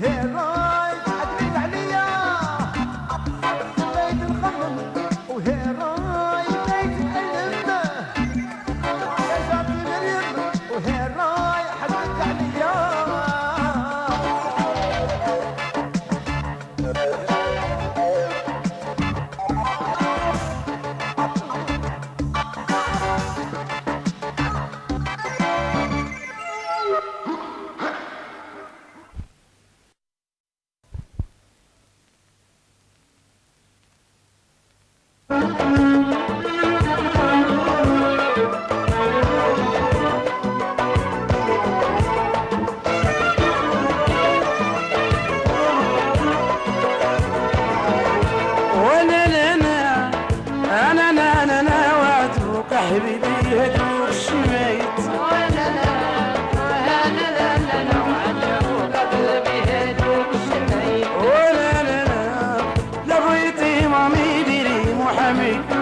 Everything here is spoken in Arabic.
وهيرايد عدليت عليا. بغيت نخمم وهيرايد بغيت نتألم جاتني مريم وهيرايد حدت عليا. أنا نوعدوك حبيبي هدوك شميت وأنا أنا لا لا نوعدوك قلبي هدوك شميت وأنا لا لا لبغيتي مامي ديري محامي.